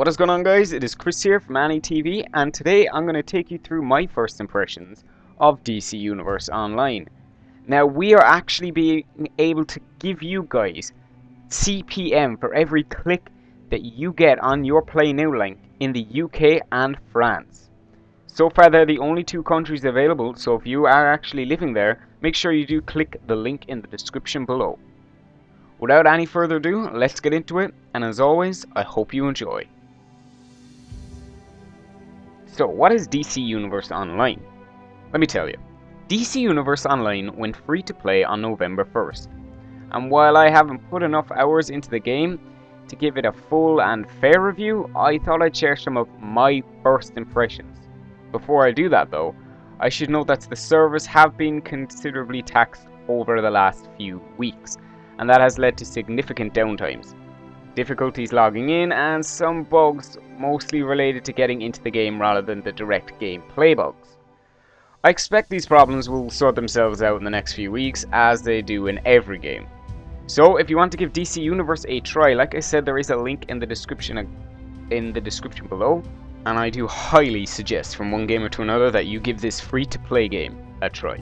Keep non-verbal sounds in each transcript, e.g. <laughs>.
What is going on guys? It is Chris here from Annie TV and today I'm going to take you through my first impressions of DC Universe Online. Now we are actually being able to give you guys CPM for every click that you get on your Play Now link in the UK and France. So far they're the only two countries available so if you are actually living there make sure you do click the link in the description below. Without any further ado, let's get into it and as always I hope you enjoy. So, what is DC Universe Online? Let me tell you. DC Universe Online went free to play on November 1st. And while I haven't put enough hours into the game to give it a full and fair review, I thought I'd share some of my first impressions. Before I do that though, I should note that the servers have been considerably taxed over the last few weeks, and that has led to significant downtimes difficulties logging in, and some bugs mostly related to getting into the game rather than the direct gameplay bugs. I expect these problems will sort themselves out in the next few weeks, as they do in every game. So, if you want to give DC Universe a try, like I said, there is a link in the description in the description below, and I do highly suggest from one gamer to another that you give this free-to-play game a try.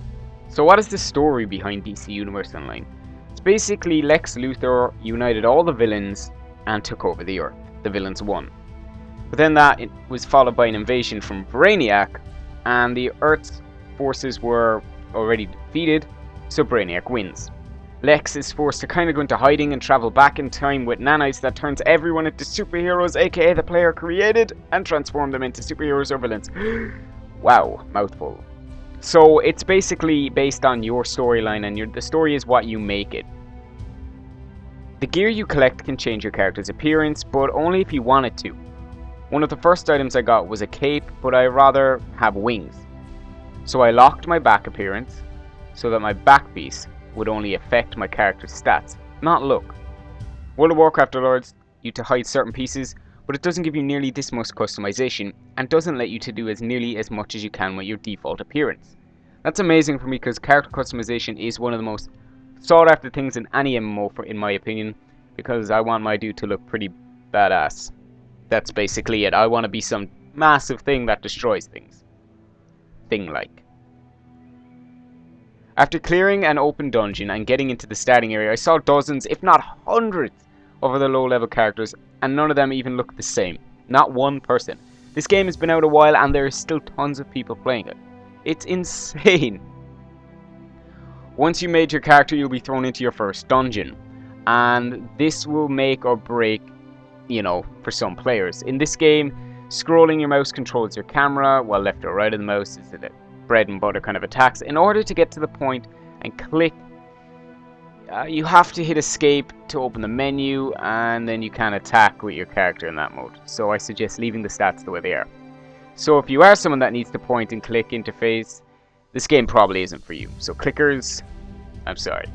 So what is the story behind DC Universe Online? It's basically Lex Luthor united all the villains and took over the Earth. The villains won. But then that was followed by an invasion from Brainiac, and the Earth's forces were already defeated, so Brainiac wins. Lex is forced to kind of go into hiding and travel back in time with nanites that turns everyone into superheroes, aka the player created, and transform them into superheroes or villains. <gasps> wow, mouthful. So it's basically based on your storyline, and your, the story is what you make it. The gear you collect can change your character's appearance, but only if you want it to. One of the first items I got was a cape, but I rather have wings. So I locked my back appearance, so that my back piece would only affect my character's stats, not look. World of Warcraft allows you to hide certain pieces, but it doesn't give you nearly this much customization, and doesn't let you to do as nearly as much as you can with your default appearance. That's amazing for me because character customization is one of the most sought after things in any MMO, for, in my opinion, because I want my dude to look pretty badass. That's basically it. I want to be some massive thing that destroys things. Thing-like. After clearing an open dungeon and getting into the starting area, I saw dozens, if not hundreds, of other low-level characters, and none of them even look the same. Not one person. This game has been out a while, and there are still tons of people playing it. It's <laughs> insane. Once you made your character, you'll be thrown into your first dungeon. And this will make or break, you know, for some players. In this game, scrolling your mouse controls your camera, while left or right of the mouse is the bread and butter kind of attacks. In order to get to the point and click, uh, you have to hit escape to open the menu, and then you can attack with your character in that mode. So I suggest leaving the stats the way they are. So if you are someone that needs the point and click interface, this game probably isn't for you. So clickers, I'm sorry.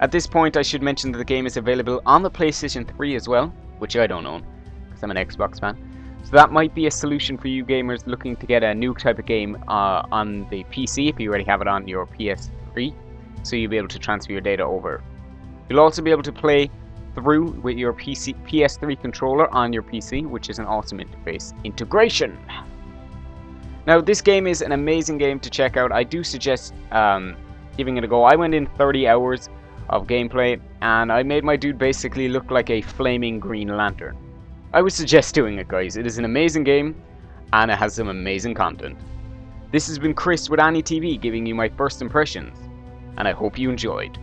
At this point I should mention that the game is available on the PlayStation 3 as well, which I don't own, because I'm an Xbox fan. So that might be a solution for you gamers looking to get a new type of game uh, on the PC if you already have it on your PS3, so you'll be able to transfer your data over. You'll also be able to play through with your PC PS3 controller on your PC, which is an awesome interface integration. Now, this game is an amazing game to check out. I do suggest um, giving it a go. I went in 30 hours of gameplay, and I made my dude basically look like a flaming green lantern. I would suggest doing it, guys. It is an amazing game, and it has some amazing content. This has been Chris with Annie TV giving you my first impressions, and I hope you enjoyed.